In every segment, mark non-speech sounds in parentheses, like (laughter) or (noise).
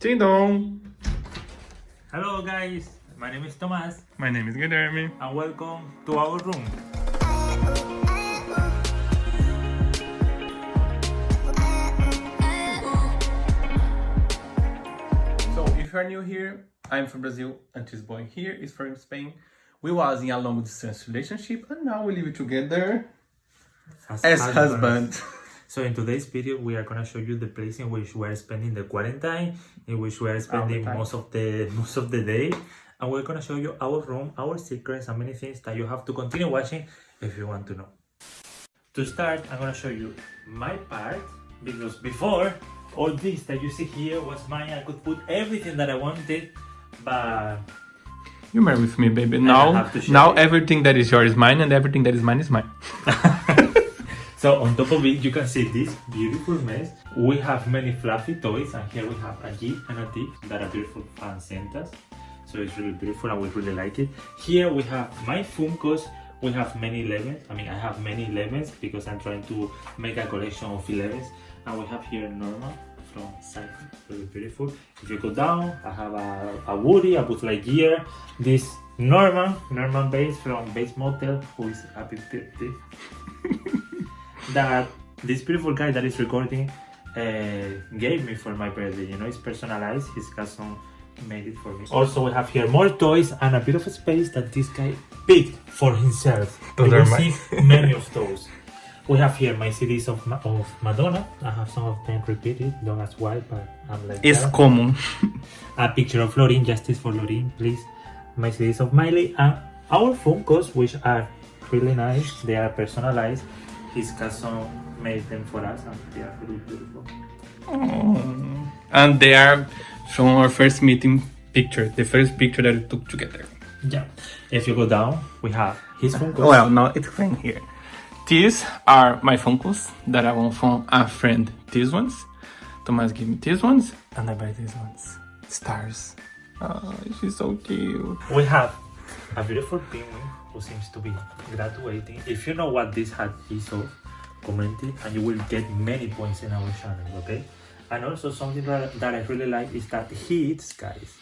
Ding dong! Hello guys, my name is Thomas My name is Guilherme. and welcome to our room. So, if you are new here, I'm from Brazil and this boy here is from Spain. We was in a long distance relationship and now we live together as husband. (laughs) So in today's video, we are gonna show you the place in which we are spending the quarantine, in which we are spending most of the (laughs) most of the day, and we're gonna show you our room, our secrets, and many things that you have to continue watching if you want to know. To start, I'm gonna show you my part because before all this that you see here was mine. I could put everything that I wanted, but You marry with me, baby. Now, have to share now it. everything that is yours is mine and everything that is mine is mine. (laughs) So on top of it, you can see this beautiful mess. We have many fluffy toys, and here we have a a G and a a T that a beautiful fan sent us. So it's really beautiful, and we really like it. Here we have my Funkos. We have many 11s. I mean, I have many 11s because I'm trying to make a collection of 11s. And we have here Norma from Cypher, really beautiful. If you go down, I have a, a Woody, a Buzz Lightyear, this Norman, Norman Bates from Bates Motel, who is happy birthday (laughs) that this beautiful guy that is recording uh, gave me for my birthday. You know, it's personalized. His cousin made it for me. Also, we have here more toys and a bit of a space that this guy picked for himself. Those you are see (laughs) many of those. We have here my CDs of, Ma- of Madonna. I have some of them repeated. Don't ask why, but I'm like It's that. common. a picture of Lorin, justice for Lorin, please. My CDs of Miley and our phone calls, which are really nice. They are personalized. His cousin made them for us, and they are really beautiful. Mm. And they are from our first meeting picture, the first picture that we took together. Yeah. If you go down, we have his Funkos. Well, now it's clean here. These are my Funkos that I want from a friend. These ones. Thomas gave me these ones, and I buy these ones. Stars. Oh, she's so cute. We have a beautiful penguin who seems to be graduating. If you know what this hat is of, comment it and you will get many points in our channel, okay? And also something that, that I really like is that he eats guys.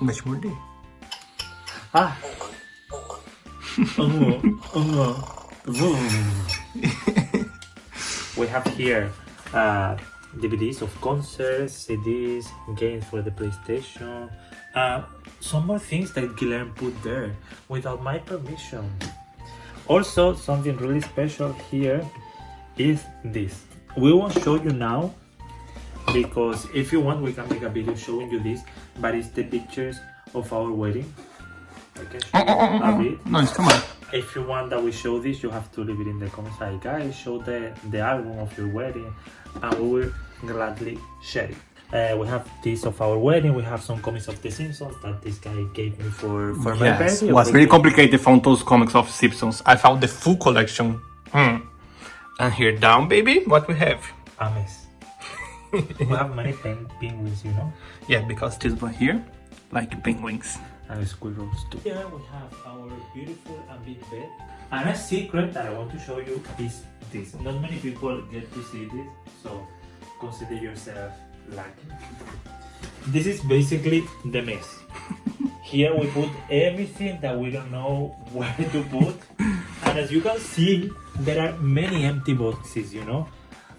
Morder. Ah! oh, oh, (laughs) we have here uh, DVDs of concerts, CDs, games for the PlayStation, uh, some more things that Guilherme put there without my permission. Also, something really special here is this. We won't show you now because if you want, we can make a video showing you this, but it's the pictures of our wedding. I can show you a bit. No, it's come on. If you want that we show this, you have to leave it in the comments. Like, guys, show the, the album of your wedding, and we will gladly share it. Uh, we have this of our wedding. We have some comics of The Simpsons that this guy gave me for, for my Yes, birthday. it was very really complicated from those comics of Simpsons. I found the full collection. Hmm. And here down, baby, what we have? A mess. (laughs) we have many pen, penguins, you know, Yeah, because this one here, like penguins. and squirrels too. Here we have our beautiful and big bed. And a secret that I want to show you is this. Not many people get to see this, so consider yourself lucky. This is basically the mess. Here we put everything that we don't know where to put. And as you can see, there are many empty boxes, you know.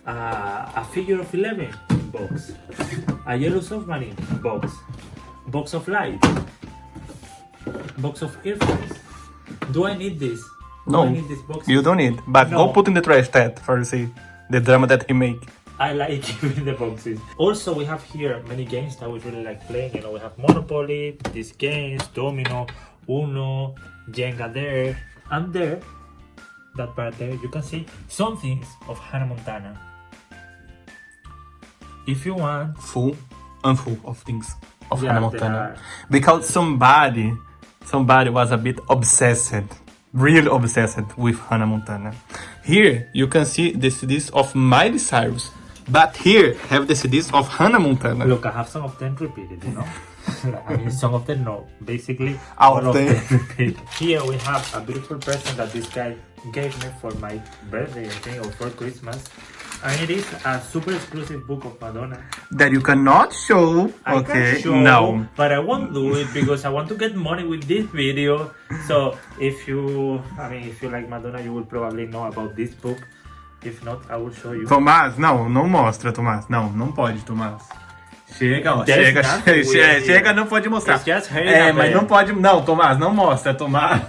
Uh, a figure of 11 box. A yellow submarine box. Box of light. Box of earphones. Do I need this? Do No, I need this box? You don't need, but No. go put in the trash that for see the drama that he make. I like (laughs) giving the boxes. Also, we have here many games that we really like playing. You know, we have Monopoly, these games, Domino, Uno, Jenga there, and there, that part there, you can see some things of Hannah Montana. If you want, Full and full of things of Yeah, Hannah Montana. Because somebody, somebody was a bit obsessed, really obsessed with Hannah Montana. Here you can see the CDs of Miley Cyrus, but here have the CDs of Hannah Montana. look, I have some of them repeated, you know. (laughs) I mean, some of them no. Basically, All all of them. them repeat. Here we have a beautiful present that this guy gave me for my birthday, I think, or for Christmas. And it is a super exclusive book of Madonna. That you cannot show. I okay. show, no. but I won't do it because I want to get money with this video. So if you, I mean, if you like Madonna, you will probably know about this book. If not, I will show you. Tomás, não, não mostra, Tomás. Não, não pode, Tomás. Chega, ó, chega, chega, chega, here. não pode mostrar. É, mas não pode, não, Tomás, não mostra, Tomás.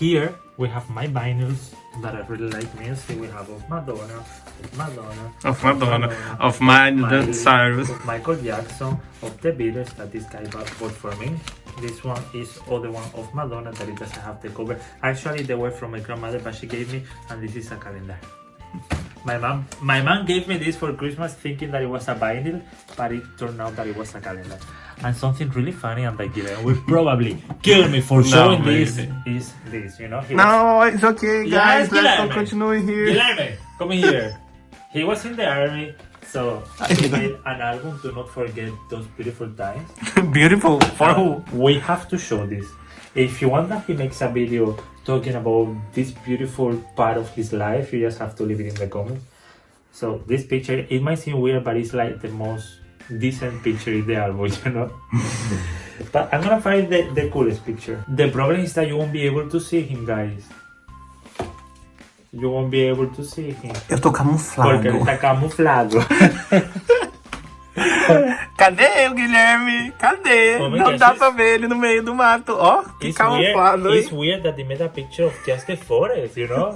Here we have my vinyls that I really like music. We have of Madonna, of Madonna, Of Madonna, of Miley Miley, Cyrus. of Michael Jackson, of the Beatles that this guy bought bought for me. This one is other one of Madonna that it doesn't have the cover. Actually, they were from my grandmother, but she gave me, and this is a calendar. My mom, my mom gave me this for Christmas, thinking that it was a vinyl, but it turned out that it was a calendar. And something really funny, and like Guilherme will probably kill me for (laughs) showing this. maybe. Is this, you know? He was- No, it's okay, Yes, guys. Let's Guilherme. continue here. Guilherme, come here. He was in the army, so he made an album to not forget those beautiful times. (laughs) Beautiful. For who? We have to show this. If you want that he makes a video talking about this beautiful part of his life, you just have to leave it in the comments. So this picture, it might seem weird, but it's like the most decent picture in the album, (laughs) you know? but I'm gonna find the, the coolest picture. The problem is that you won't be able to see him, guys. You won't be able to see him. Eu tô camuflado. Porque ele tá camuflado. Cadê o Guilherme? Cadê? É Não que dá pra ver ele no meio do mato. Ó, que It's camuflado, weird, hein? it's weird that they made a picture of just the forest, you know?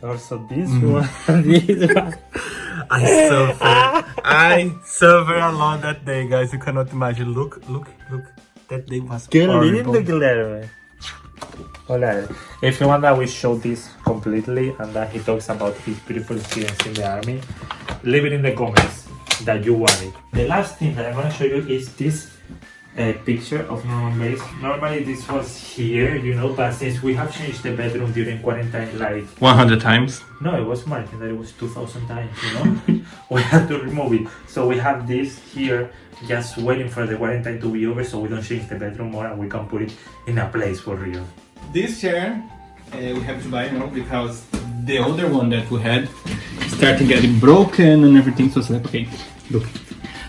also this Mm. one, this one. (laughs) (laughs) I suffer. I suffer a lot that day, guys. You cannot imagine. Look, look, look. That day was Qué horrible. lindo, Guilherme. Hola. If you want that we show this completely and that he talks about his beautiful experience in the army, leave it in the comments that you want it. The last thing that I'm gonna show you is this uh, picture of Norman Bates. Normally this was here, you know, but since we have changed the bedroom during quarantine, like 100 times. No, it was more. I think that it was 2,000 times, you know? (laughs) we had to remove it. So we have this here just waiting for the quarantine to be over so we don't change the bedroom more and we can put it in a place for real. This chair uh, we have to buy now because the other one that we had started getting broken and everything. So it's like, okay, look.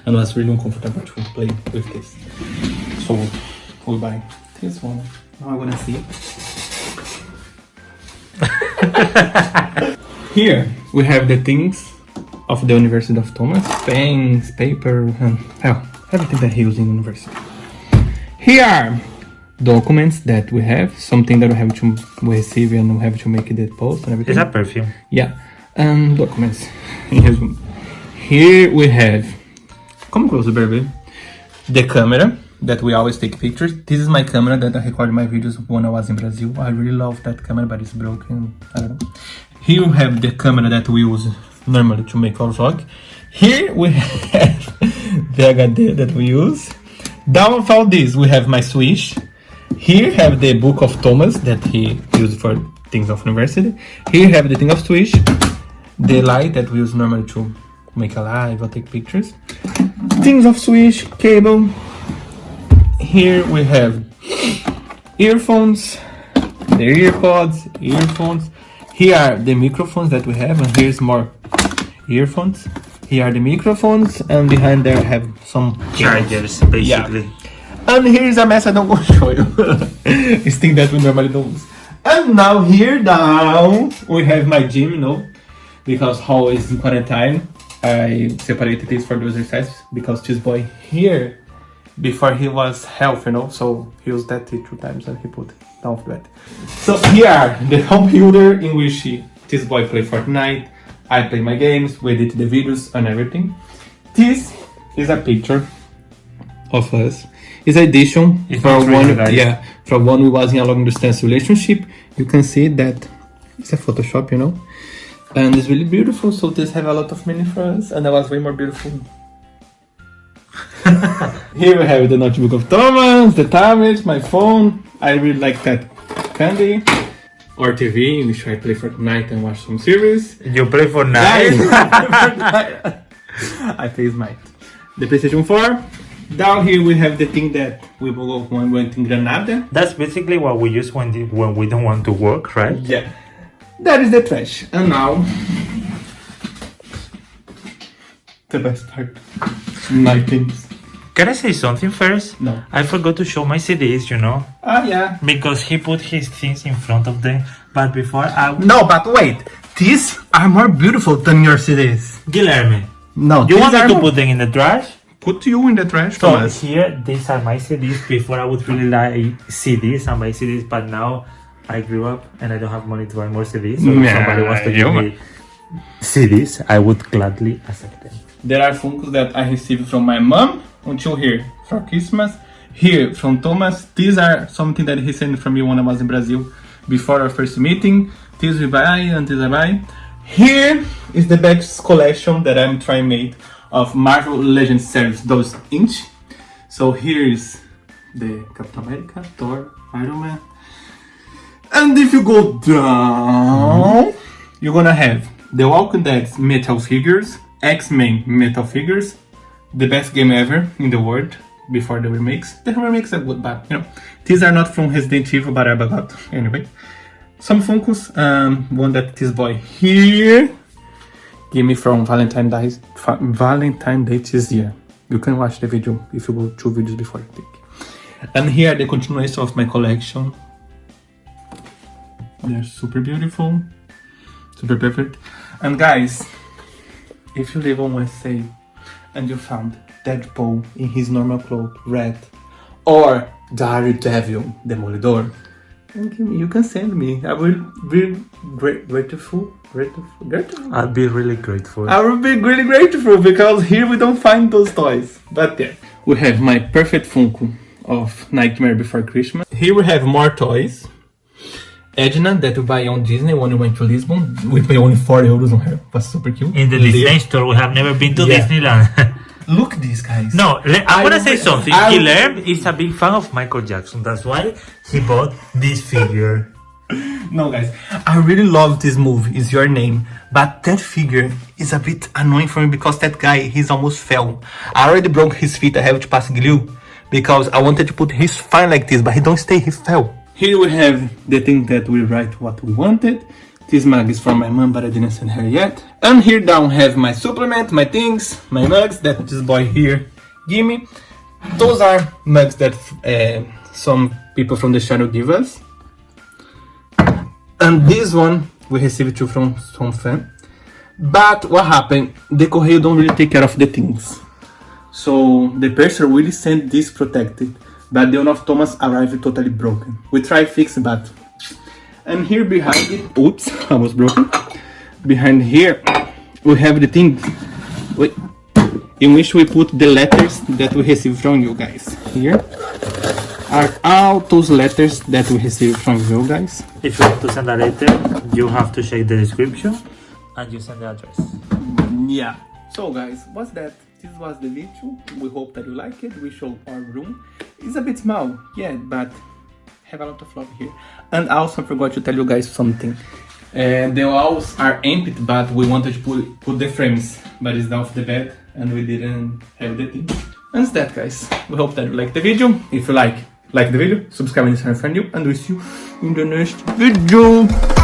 And was really uncomfortable to play with this. So we'll buy this one. Now I wanna see. (laughs) Here we have the things of the University of Thomas, pens, paper, and hell, everything that he used in university. Here are documents that we have, something that we have to receive and we have to make the post and everything. Is that perfume. Yeah, and documents. Here's one. Here we have, come closer, baby. The camera that we always take pictures. This is my camera that I recorded my videos when I was in Brazil. I really love that camera, but it's broken. Here we have the camera that we use normally to make our vlog. Here we (laughs) have the HD that we use. Down all this, we have my Switch. Here have the book of Thomas that he used for things of university. Here have the thing of Switch, the light that we use normally to make a live or take pictures. Things of Switch, cable. Here we have earphones, the earpods, earphones. Here are the microphones that we have, and here's more earphones. Here are the microphones, and behind there I have some cables. Chargers, basically. And here's a mess I don't (laughs) want to show you. it's thing that we normally don't use. And now here down we have my gym, you know, because how is in quarantine. I separated this for the exercises because this boy here, before he was healthy, you know, so he used that two times and he put down of bed. So here the computer in which he, this boy play Fortnite, I play my games, we edit the videos and everything. This is a picture of us. It's addition It's from one, yeah, from one we was in a long distance relationship. You can see that it's a Photoshop, you know, and it's really beautiful. So this have a lot of for us, and that was way more beautiful. (laughs) Here we have the notebook of Thomas, the tablet, my phone. I really like that candy. Or TV, in which I play Fortnite and watch some series. You play for Guys, (laughs) I play Smite. The PlayStation 4. Down here we have the thing that we will go when we went in Granada. That's basically what we use when the, when we don't want to work, right? Yeah. That is the trash. And now the best part. My things. Can I say something first? No. I forgot to show my CDs, you know, Ah, yeah. because he put his things in front of them. But before I, No, but wait. These are more beautiful than your CDs. Guilherme, No, you want me to more- put them in the trash? put you in the trash, So Thomas. here, these are my CDs. Before I would really like CDs and buy CDs, but now I grew up and I don't have money to buy more CDs. So if somebody wants to give you- me CDs, I would gladly accept them. There are Funkos that I received from my mom until here for Christmas. Here from Thomas. These are something that he sent from me when I was in Brazil before our first meeting. These we buy and these I buy. Here is the best collection that I'm trying made of Marvel Legends series, those inch. So here is the Captain America, Thor, Iron Man. And if you go down, you're gonna have the Walking Dead metal figures, X-Men metal figures, the best game ever in the world before the remakes. The remakes are good, but you know, these are not from Resident Evil, but I got anyway. Some Funkos, um, one that this boy here give me from Valentine Day, Valentine Day this year. You can watch the video if you go two videos before I think. And here the continuation of my collection. They're super beautiful, super perfect. And guys, if you live on West USA and you found Deadpool in his normal clothes, red, or Daredevil, Demolidor, then give me- you can send me. I will be great, grateful, grateful, grateful. I'll be really grateful. I will be really grateful because here we don't find those toys. But yeah, we have my perfect Funko of Nightmare Before Christmas. Here we have more toys. Edna that we buy on Disney when we went to Lisbon. We pay only 4 euros on her. Was super cute. in the Liv- Disney store, we have never been to Yeah. Disneyland. (laughs) Look these guys. no, I, I want to say something. I will- Guilherme is a big fan of Michael Jackson. That's why he bought this figure. (laughs) No, guys, I really love this movie. Is your name? But that figure is a bit annoying for me because that guy he's almost fell. I already broke his feet. I have to pass glue because I wanted to put his fine like this, but he don't stay. He fell. Here we have the thing that we write what we wanted. This mug is from my mom, but I didn't send her yet. And here down have my supplement, my things, my mugs that this boy here give me. Those are mugs that uh, some people from the channel give us. And this one we received too from some fan. But what happened? The Correio don't really take care of the things. So the person really sent this protected, but the one of Thomas arrived totally broken. We try fix but and here behind it, oops, (laughs) I was broken. Behind here, we have the thing in which we put the letters that we received from you guys. Here are all those letters that we received from you guys. If you want to send a letter, you have to check the description and you send the address. Yeah. So guys, what's that? This was the video. We hope that you like it. We show our room. It's a bit small, yeah, but have a lot of love here. And also I forgot to tell you guys something. Uh, the walls are empty, but we wanted to put, put the frames, but it's off the bed and we didn't have the thing. And that guys. We hope that you like the video. If you like, like the video, subscribe and channel for new, and we'll see you in the next video.